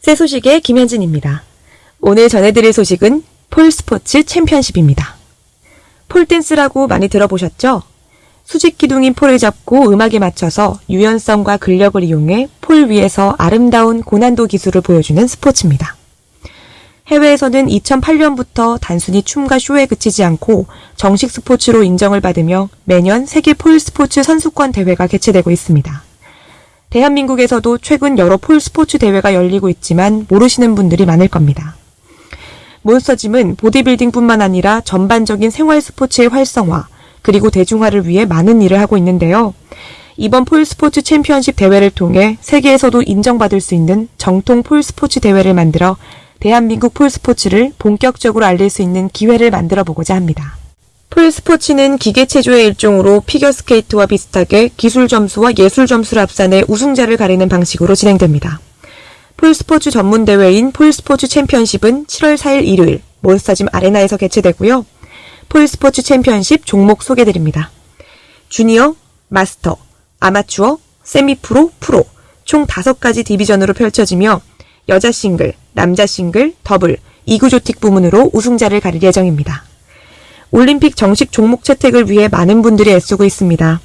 새 소식의 김현진입니다. 오늘 전해드릴 소식은 폴스포츠 챔피언십입니다. 폴댄스라고 많이 들어보셨죠? 수직 기둥인 폴을 잡고 음악에 맞춰서 유연성과 근력을 이용해 폴 위에서 아름다운 고난도 기술을 보여주는 스포츠입니다. 해외에서는 2008년부터 단순히 춤과 쇼에 그치지 않고 정식 스포츠로 인정을 받으며 매년 세계 폴 스포츠 선수권 대회가 개최되고 있습니다. 대한민국에서도 최근 여러 폴 스포츠 대회가 열리고 있지만 모르시는 분들이 많을 겁니다. 몬스터짐은 보디빌딩뿐만 아니라 전반적인 생활 스포츠의 활성화, 그리고 대중화를 위해 많은 일을 하고 있는데요. 이번 폴 스포츠 챔피언십 대회를 통해 세계에서도 인정받을 수 있는 정통 폴 스포츠 대회를 만들어 대한민국 폴 스포츠를 본격적으로 알릴 수 있는 기회를 만들어 보고자 합니다. 폴 스포츠는 기계 체조의 일종으로 피겨 스케이트와 비슷하게 기술 점수와 예술 점수를 합산해 우승자를 가리는 방식으로 진행됩니다. 폴 스포츠 전문 대회인 폴 스포츠 챔피언십은 7월 4일 일요일 몬스터짐 아레나에서 개최되고요. 폴 스포츠 챔피언십 종목 소개드립니다. 주니어, 마스터, 아마추어, 세미프로, 프로 총 5가지 division으로 펼쳐지며 여자 싱글, 남자 싱글, 더블, exotic 부문으로 우승자를 가릴 예정입니다. 올림픽 정식 종목 채택을 위해 많은 분들이 애쓰고 있습니다.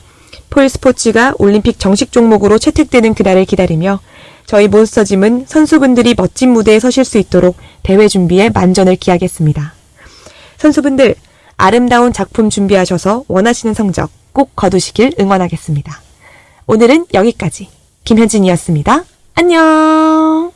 폴 스포츠가 올림픽 정식 종목으로 채택되는 그날을 기다리며 저희 몬스터짐은 선수분들이 멋진 무대에 서실 수 있도록 대회 준비에 만전을 기하겠습니다. 선수분들 아름다운 작품 준비하셔서 원하시는 성적 꼭 거두시길 응원하겠습니다. 오늘은 여기까지 김현진이었습니다. 안녕!